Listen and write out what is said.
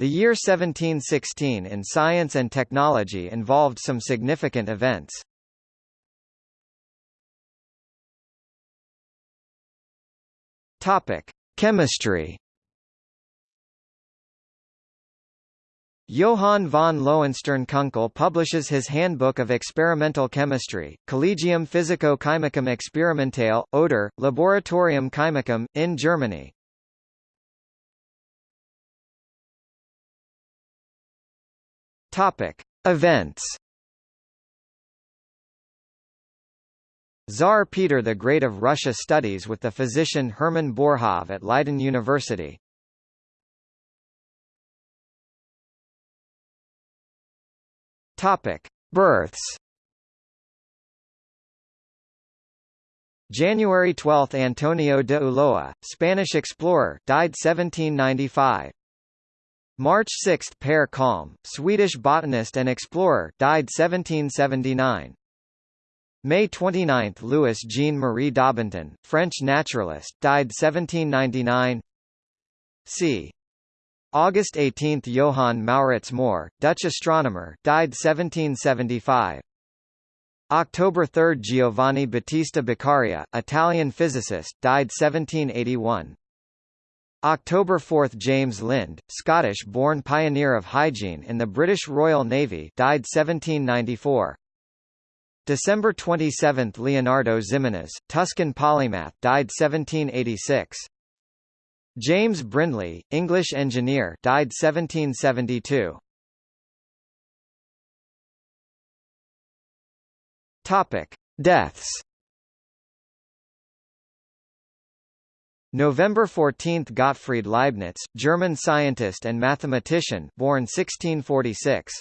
The year 1716 in science and technology involved some significant events. Topic: Chemistry. Johann von Lohenstern-Kunkel publishes his Handbook of Experimental Chemistry, Collegium Physico-Chemicum Experimentale, Oder, Laboratorium Chemicum, in Germany. Topic. Events Tsar Peter the Great of Russia studies with the physician Hermann Boerhaave at Leiden University. Topic: Births. January 12 Antonio de Ulloa, Spanish explorer, died 1795. March 6 Per Kalm, Swedish botanist and explorer, died 1779. May 29 Louis Jean-Marie Daubenton, French naturalist, died 1799. c. August 18 Johann Maurits Mohr, Dutch astronomer, died 1775. October 3 Giovanni Battista Beccaria, Italian physicist, died 1781. October 4 James Lind, Scottish-born pioneer of hygiene in the British Royal Navy, died 1794. December 27 Leonardo Ximenes, Tuscan polymath, died 1786. James Brindley, English engineer, died 1772. Topic: Deaths. November 14 Gottfried Leibniz, German scientist and mathematician, born 1646.